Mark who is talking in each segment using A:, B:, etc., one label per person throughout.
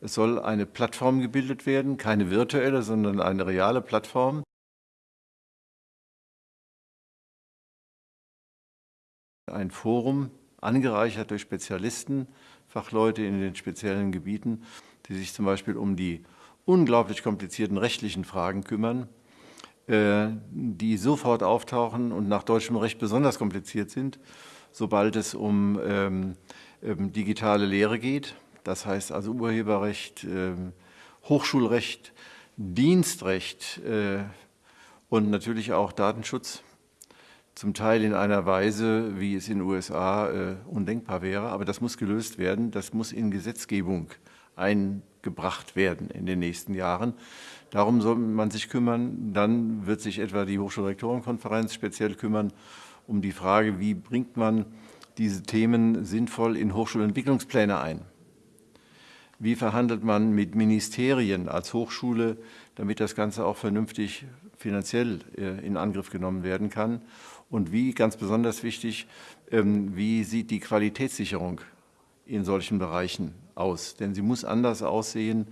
A: Es soll eine Plattform gebildet werden, keine virtuelle, sondern eine reale Plattform. Ein Forum, angereichert durch Spezialisten, Fachleute in den speziellen Gebieten, die sich zum Beispiel um die unglaublich komplizierten rechtlichen Fragen kümmern, äh, die sofort auftauchen und nach deutschem Recht besonders kompliziert sind, sobald es um ähm, ähm, digitale Lehre geht. Das heißt also Urheberrecht, ähm, Hochschulrecht, Dienstrecht äh, und natürlich auch Datenschutz. Zum Teil in einer Weise, wie es in den USA äh, undenkbar wäre. Aber das muss gelöst werden. Das muss in Gesetzgebung eingebracht werden in den nächsten Jahren. Darum soll man sich kümmern. Dann wird sich etwa die Hochschulrektorenkonferenz speziell kümmern um die Frage, wie bringt man diese Themen sinnvoll in Hochschulentwicklungspläne ein. Wie verhandelt man mit Ministerien als Hochschule, damit das Ganze auch vernünftig finanziell äh, in Angriff genommen werden kann? Und wie, ganz besonders wichtig, ähm, wie sieht die Qualitätssicherung in solchen Bereichen aus? Denn sie muss anders aussehen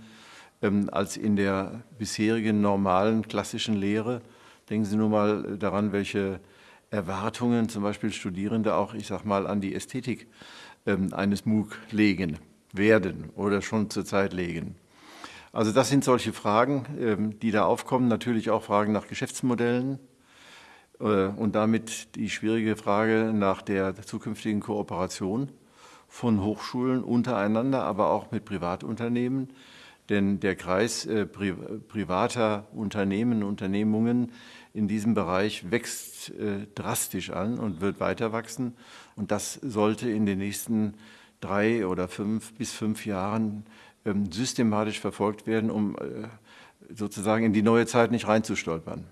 A: ähm, als in der bisherigen normalen klassischen Lehre. Denken Sie nur mal daran, welche Erwartungen zum Beispiel Studierende auch, ich sag mal, an die Ästhetik ähm, eines MOOC legen werden oder schon zurzeit legen. Also das sind solche Fragen, ähm, die da aufkommen. Natürlich auch Fragen nach Geschäftsmodellen äh, und damit die schwierige Frage nach der zukünftigen Kooperation von Hochschulen untereinander, aber auch mit Privatunternehmen. Denn der Kreis äh, privater Unternehmen, Unternehmungen in diesem Bereich wächst äh, drastisch an und wird weiter wachsen. Und das sollte in den nächsten drei oder fünf bis fünf Jahren ähm, systematisch verfolgt werden, um äh, sozusagen in die neue Zeit nicht reinzustolpern.